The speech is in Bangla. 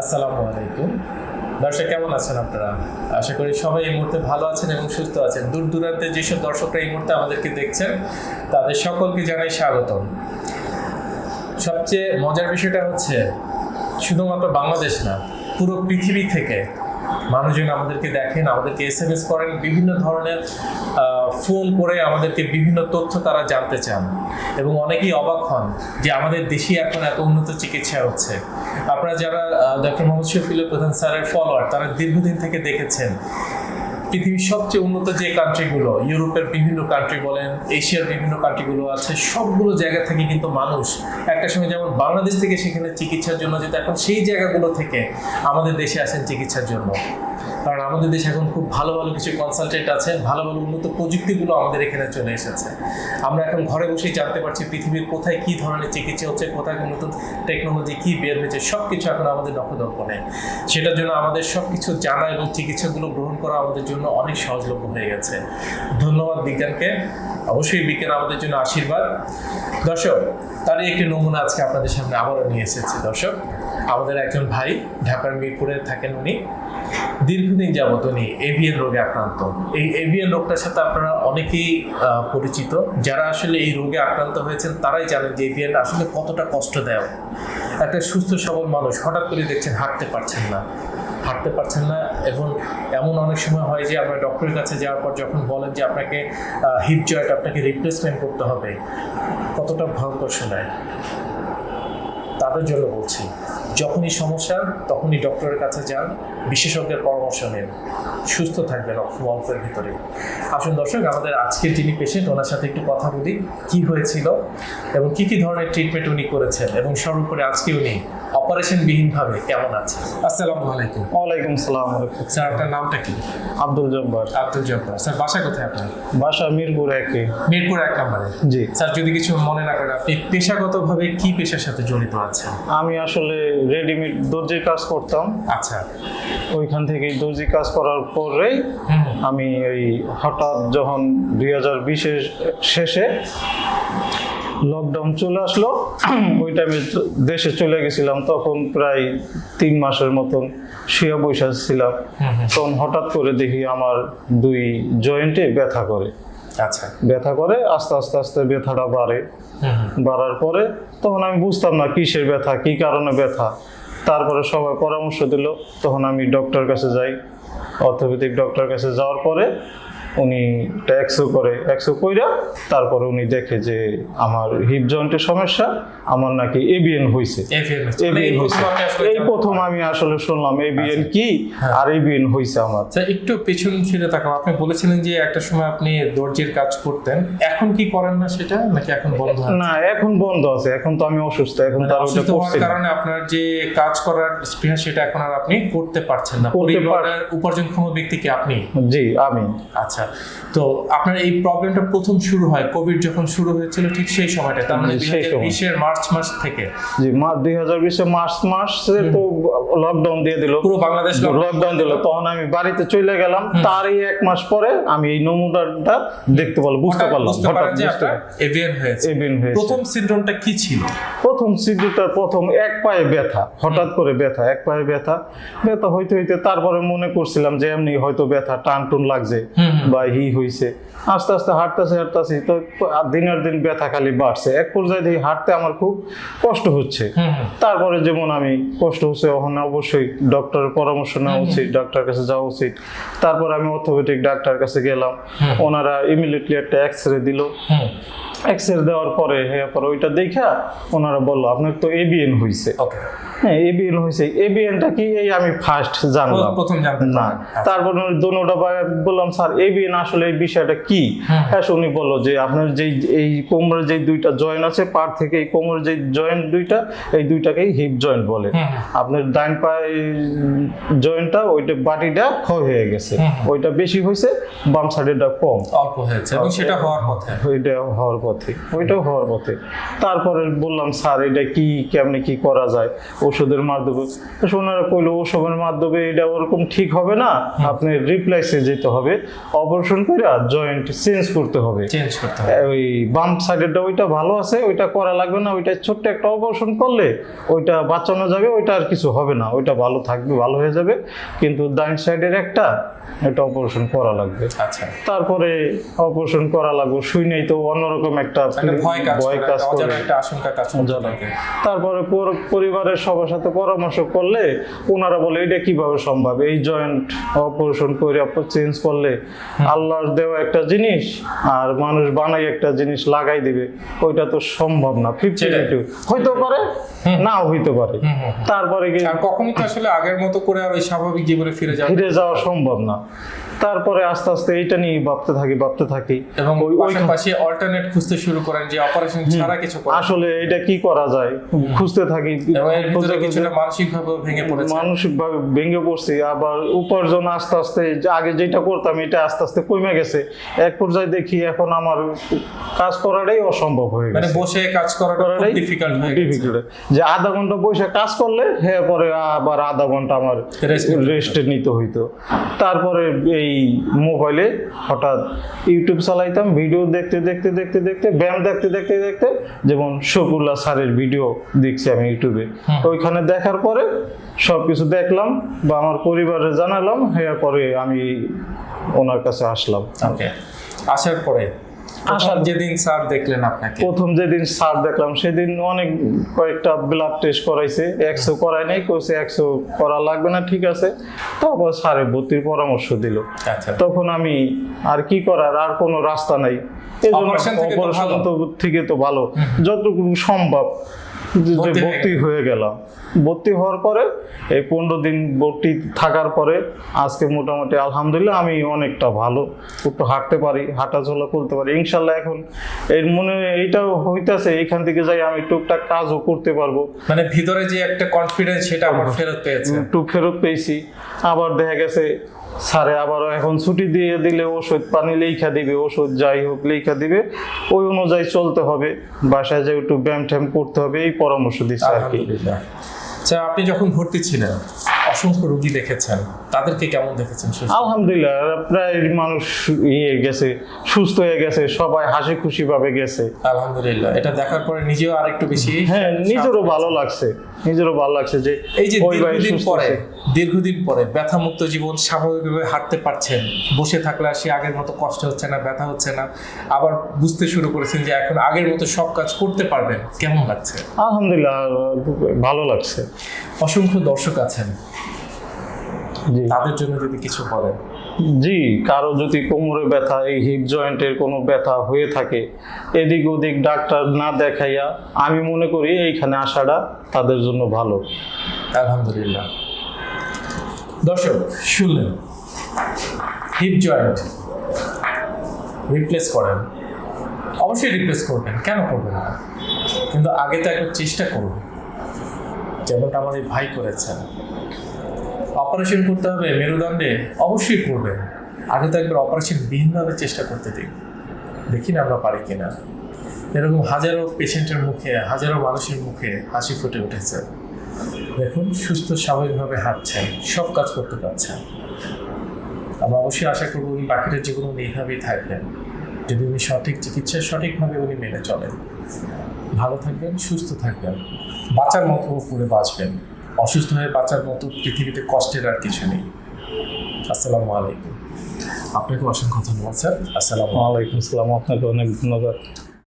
আসসালামু আলাইকুম। দর্শক, কেমন আছেন আপনারা? আশা করি সবাই এই মুহূর্তে ভালো আছেন এবং সুস্থ আছেন। দূর দূরান্তে যেসব দর্শকরা এই মুহূর্তে আমাদেরকে দেখছেন, তাদের সকলকে জানাই স্বাগতম। সবচেয়ে মজার বিষয়টা হচ্ছে, শুধুমাত্র বাংলাদেশ না, পুরো পৃথিবী থেকে মানুষজন আমাদেরকে দেখেন, আমাদেরকে এস এম এস করেন, বিভিন্ন ধরনের ফোন করে আমাদেরকে বিভিন্ন তথ্য তারা জানতে চান। এবং অনেকেই অবাক হন যে আমাদের দেশে এখন এত উন্নত চিকিৎসা হচ্ছে। আপনারা যারা ডক্টর মোহাম্মদ শফিল প্রধান স্যারের ফলোয়ার তারা দীর্ঘদিন থেকে দেখেছেন পৃথিবীর সবচেয়ে উন্নত যে কান্ট্রিগুলো ইউরোপের বিভিন্ন কান্ট্রি বলেন, এশিয়ার বিভিন্ন কান্ট্রিগুলো আছে, সবগুলো জায়গা থেকে কিন্তু মানুষ একটা সময় যেমন বাংলাদেশ থেকে সেখানে চিকিৎসার জন্য যেত, এখন সেই জায়গাগুলো থেকে আমাদের দেশে আসেন চিকিৎসার জন্য। কারণ আমাদের দেশে এখন খুব ভালো ভালো কিছু কনসালটেন্ট আছে, ভালো ভালো উন্নত প্রযুক্তিগুলো আমাদের এখানে চলে এসেছে। আমরা এখন ঘরে বসেই জানতে পারছি পৃথিবীর কোথায় কি ধরনের চিকিৎসা হচ্ছে, কোথায় নতুন টেকনোলজি কি বের হয়েছে সব কিছু এখন আমাদের নখদর্পণে। সেটার জন্য আমাদের সব কিছু জানা এবং চিকিৎসাগুলো গ্রহণ করা আমাদের জন্য অনেক সহজলভ্য হয়ে গেছে। ধন্যবাদ বিজ্ঞানকে। অবশ্যই বিজ্ঞান আমাদের জন্য আশীর্বাদ। দর্শক, তারই একটি নমুনা আজকে আপনাদের সামনে আবারও নিয়ে এসেছি। দর্শক, আমাদের একজন ভাই ঢাকার মিরপুরে থাকেন উনি। দীর্ঘদিন যাবত উনি এভিএন রোগে আক্রান্ত। এই এভিএন রোগটার সাথে আপনারা অনেকেই পরিচিত। যারা আসলে এই রোগে আক্রান্ত হয়েছেন, তারাই জানেন যে এভিএন আসলে কতটা কষ্টদায়ক। একটা সুস্থ, সবল মানুষ হঠাৎ করে দেখছেন হাঁটতে পারছেন না। হাঁটতে পারছেন না এবং এমন অনেক সময় হয় যে আমরা ডক্টরের কাছে যাওয়ার পর যখন বলেন যে আপনাকে হিপ জয়েন্ট আপনাকে রিপ্লেসমেন্ট করতে হবে, কতটা ভয়ঙ্কর শোনায়। তাদের জন্য বলছি যখনই সমস্যা তখনই ডক্টরের কাছে যান বিশেষজ্ঞের পরামর্শ নেন। সুস্থ থাকবেন অল্প অল্পের ভিতরে আসুন দর্শক আমাদের আজকের যিনি পেশেন্ট ওনার সাথে একটু কথা বলি কি হয়েছিল এবং কি কি ধরনের ট্রিটমেন্ট উনি করেছেন এবং সর্বোপরি আজকে উনি অপারেশনবিহীনভাবে কেমন আছে আসসালামু আলাইকুম। ওয়ালাইকুম সালাম। স্যার আপনার নামটা কি? আব্দুল জব্বার। আব্দুল জব্বার। স্যার বাসা কোথায় আপনার? বাসা মিরপুর একে। মিরপুর এক নম্বরে। জি। স্যার যদি কিছু মনে না করেন আপনি পেশাগতভাবে কি পেশার সাথে জড়িত আছেন? আমি আসলে রেডিমেড দর্জির কাজ করতাম। আচ্ছা। ওইখান থেকে দর্জি কাজ করার পরেই আমি ওই হঠাৎ যখন দুই হাজার বিশের শেষে লকডাউন চলে আসলো ওই টাইমে দেশে চলে গেছিলাম তখন প্রায় তিন মাসের মতন শুয়ে বসে ছিলাম তখন হঠাৎ করে দেখি আমার দুই জয়েন্টে ব্যথা করে। আচ্ছা। ব্যথা করে আস্তে আস্তে আস্তে ব্যথাটা বাড়ে। বাড়ার পরে তখন আমি বুঝতাম না কিসের ব্যথা, কি কারণে ব্যথা। তারপরে সবাই পরামর্শ দিল, তখন আমি ডক্টর কাছে যাই। অর্থোপেডিক ডক্টর কাছে যাওয়ার পরে উনি এক্সো করে এক্সো কইরা তারপরে উনি দেখে যে আমার হিপ জয়েন্টের সমস্যা আমার নাকি এবিএন হচ্ছে। এবিএন প্রথম এই প্রথম আমি আসলে শুনলাম এবিএন কি হ্যাঁ। আর এবিএন হয়েছে আমার। আচ্ছা একটু পেছন ফিরে তাকাও। আপনি বলেছিলেন যে একটা সময় আপনি দর্জির কাজ করতেন। এখন কি করেন না সেটা নাকি এখন বন্ধ আছে? না এখন বন্ধ আছে। এখন তো আমি অসুস্থ এখন মানে তার ওটা করছি কারণে আপনার যে কাজ করার স্পৃহা সেটা এখন আর আপনি করতে পারছেন না। পরিবারের উপার্জনক্ষম ব্যক্তি কি আপনি? জি আমি। আচ্ছা তো আপনার এই প্রবলেমটা প্রথম শুরু হয় কোভিড যখন শুরু হয়েছিল ঠিক সেই সময়টা তার মানে দুই বিশের মার্চ মাস থেকে। জি মার্চ দুই হাজার বিশে মার্চ মাসে তো লকডাউন দিয়ে দিল। পুরো বাংলাদেশ লকডাউন দিল। তখন আমি বাড়িতে চলে গেলাম। তারই এক মাস পরে আমি এই নমুনাটা দেখতে পারলাম বুঝতে পারলাম হঠাৎ বুঝতে এভিএন হয়েছে। এভিন হয়েছে। প্রথম সিনড্রোমটা কি ছিল? প্রথম সিদ্ধিটার প্রথম এক পায়ে ব্যথা হঠাৎ করে ব্যথা এক পায়ে ব্যথা। ব্যথা হইতে হইতে তারপরে মনে করছিলাম যে এমনি হয়তো ব্যথা টান টুন লাগছে। বা হি হইছে। আস্তে আস্তে হাঁটতেছে হাঁটতেছি তো আর দিনের দিন ব্যথা খালি বাড়ছে। এক পর্যায়ে দেখি হাঁটতে আমার খুব কষ্ট হচ্ছে। তারপরে যেমন আমি কষ্ট হচ্ছে ওখানে অবশ্যই ডক্টরের পরামর্শ নেওয়া উচিত ডাক্তার কাছে যাওয়া উচিত। তারপর আমি অর্থোপেডিক ডাক্তার কাছে গেলাম। ওনারা ইমিডিয়েটলি একটা এক্স রে দিল। এক্স রে দেওয়ার পরে হ্যাঁ পরে ওইটা দেখা ওনারা বলল আপনার তো এবিএন হয়েছে ওকে হ্যাঁ এবিএন হয়েছে এবিএনটা কি? এই আমি ফার্স্ট জানলাম। প্রথম না। আচ্ছা। তারপর দোনোটা বললাম স্যার এবিএন আসলে এই বিষয়টা কি? হ্যাঁ উনি বলল যে আপনার যেই এই কোমরের যেই দুইটা জয়েন্ট আছে পার থেকে এই কোমরের যেই জয়েন্ট দুইটা এই দুইটাকেই হিপ জয়েন্ট বলে। আপনার ডাইন পায়ে জয়েন্টটা ওইটা বাটিটা ক্ষয় হয়ে গেছে। ওইটা বেশি হয়েছে বাম সাইডেরটা কম। অল্প হয়েছে এবং সেটা হওয়ার পথে। ওইটা হওয়ার পথে। ওইটাও হওয়ার পথে। তারপরে বললাম স্যার এটা কি? কেমনে কি করা যায়? ওষুধের মাধ্যমে। তো ওনারা কইলো ওষুধের মাধ্যমে এটা ওরকম ঠিক হবে না। আপনি রিপ্লেসে যেতে হবে অপারেশন করে জয়েন্ট চেঞ্জ করতে হবে। চেঞ্জ করতে হবে। ওই বাম সাইডেরটা ওইটা ভালো আছে ওইটা করা লাগবে না ওইটা ছোট্ট একটা অপারেশন করলে ওইটা বাঁচানো যাবে ওইটা আর কিছু হবে না। ওইটা ভালো থাকবে ভালো হয়ে যাবে। কিন্তু ডাইন সাইডের একটা এটা অপারেশন করা লাগবে। আচ্ছা। তারপরে অপারেশন করা লাগবে শুই নেই তো অন্যরকম একটা ভয় কাজ করে তারপরে পরিবারের পরিবারের সবার সাথে পরামর্শ করলে ওনারা বলে এটা কীভাবে সম্ভব? এই জয়েন্ট অপারেশন করে চেঞ্জ করলে আল্লাহর দেওয়া একটা জিনিস আর মানুষ বানাই একটা জিনিস লাগাই দিবে ওইটা তো সম্ভব না। ফিফটি। হইতে পারে নাও হইতে পারে। তারপরে কখনই তো আসলে আগের মতো করে আর ওই স্বাভাবিক জীবনে ফিরে যাবে ফিরে যাওয়া সম্ভব না। তারপরে আস্তে আস্তে এইটা নিয়ে ভাবতে থাকি ভাবতে থাকি। এবং ওই- ওই পাশাপাশি অল্টারনেট খুঁজতে শুরু করেন যে অপারেশন ছাড়া কিছু আসলে এটা কি করা যায়? খুঁজতে থাকি এবং এর কিছুটা মানসিক ভাবে ভেঙে পড়েছে। ভেঙে পড়ছি আবার উপার্জন আস্তে আস্তে আগে যেটা করতাম এটা আস্তে আস্তে কমে গেছে। এক পর্যায়ে দেখি এখন আমার কাজ করাটাই অসম্ভব হয়ে মানে গেছে। বসে কাজ করাটা করাটাই ডিফিকাল্ট হয়ে গেছে। যে আধা ঘণ্টা বসে কাজ করলে হ্যাঁ পরে আবার আধা ঘণ্টা আমার Rest নিতে হইতো। তারপরে এই মোবাইলে হঠাৎ ইউটিউব চালাইতাম ভিডিও দেখতে দেখতে দেখতে দেখতে ব্যায়াম দেখতে দেখতে দেখতে যেমন শকুল্লা স্যারের ভিডিও দেখছি আমি ইউটিউবে। ওইখানে দেখার পরে সব কিছু দেখলাম বা আমার পরিবারে জানালাম হ্যাঁ পরে আমি ওনার কাছে আসলাম। আসার পরে আসার আসার- যেদিন স্যার দেখলেন আপনাকে? প্রথম যেদিন সার দেখলাম সেদিন অনেক কয়েকটা ব্লাড টেস্ট করাইছে একশো নাই কইছে একশো করা লাগবে না ঠিক আছে। তারপর স্যারে ভর্তির পরামর্শ দিল। আচ্ছা। তখন আমি আর কি করার আর কোনো রাস্তা নাই। থেকে তো ভালো। থেকে তো ভালো। যতটুকু সম্ভব। ভর্তি হয়ে গেলাম। ভর্তি হওয়ার পরে এই পনেরো দিন ভর্তি থাকার পরে আজকে মোটামুটি আলহামদুলিল্লাহ আমি অনেকটা ভালো। একটু হাঁটতে পারি হাঁটাচলা করতে পারি। ইনশাল্লাহ এখন এর মনে এইটাও হইতাছে এখান থেকে যাই আমি টুকটাক কাজও করতে পারব। মানে ভিতরে যে একটা কনফিডেন্স সেটা ফেরত পেয়েছে। একটু ফেরত পেয়েছি। আবার দেখা গেছে স্যারে আবারও এখন ছুটি দিয়ে দিলে ওষুধ পানি লেখা দিবে ওষুধ যাই হোক লেখা দিবে। ওই অনুযায়ী চলতে হবে। বাসায় যে একটু ব্যায়াম ট্যাম করতে হবে এই পরামর্শ দিচ্ছে আর কি। আচ্ছা আপনি যখন ভর্তি ছিলেন অসংখ্য রোগী দেখেছেন তাদেরকে কেমন দেখেছেন আলহামদুলিল্লাহ প্রায় মানুষ ইয়ে গেছে সুস্থ হয়ে গেছে সবাই হাসি খুশি ভাবে গেছে। আলহামদুলিল্লাহ। এটা দেখার পরে নিজেও আর একটু বেশি হ্যাঁ নিজেরও ভালো লাগছে। নিজেরও ভালো লাগছে যে এই যে দীর্ঘদিন পরে দীর্ঘদিন পরে ব্যথামুক্ত জীবন স্বাভাবিকভাবে হাঁটতে পারছেন। বসে থাকলে আর সে আগের মতো কষ্ট হচ্ছে না ব্যথা হচ্ছে না। আবার বুঝতে শুরু করেছেন যে এখন আগের মতো সব কাজ করতে পারবেন। কেমন লাগছে? আলহামদুলিল্লাহ ভালো লাগছে। অসংখ্য দর্শক আছেন। তাদের জন্য যদি কিছু বলেন। জি, কারও যদি কোমরে ব্যথা, এই হিপ জয়েন্টের কোনো ব্যথা হয়ে থাকে, এদিক ওদিক ডাক্তার না দেখাইয়া আমি মনে করি এইখানে আসাটা তাদের জন্য ভালো। আলহামদুলিল্লাহ। দর্শক, শুনলেন। হিপ জয়েন্ট রিপ্লেস করেন। অবশ্যই রিপ্লেস করবেন। কেন করবেন না? কিন্তু আগে তো একবার চেষ্টা করুন। যেমনটা আমার এই ভাই করেছেন। অপারেশন করতে হবে, মেরুদণ্ডে অবশ্যই করবেন। আগে তো একবার অপারেশন বিহীনভাবে চেষ্টা করতে দিন। দেখি না আমরা পারি কিনা। এরকম হাজারো পেশেন্টের মুখে, হাজারো মানুষের মুখে হাসি ফুটে উঠেছে। দেখুন, সুস্থ, স্বাভাবিকভাবে হাঁটছেন, সব কাজ করতে পারছেন। আমরা অবশ্যই আশা করব উনি বাকিটা জীবন উনি এইভাবেই থাকবেন। যদি উনি সঠিক চিকিৎসা, সঠিকভাবে উনি মেনে চলেন। ভালো থাকবেন, সুস্থ থাকবেন। বাঁচার মতো করে বাঁচবেন। অসুস্থ হয়ে বাঁচার মতো পৃথিবীতে কষ্টের আর কিছু নেই। আসসালামু আলাইকুম। আপনাকে অসংখ্য ধন্যবাদ, স্যার। আসসালামু আলাইকুম। আসসালাম। আপনাকে অনেক ধন্যবাদ।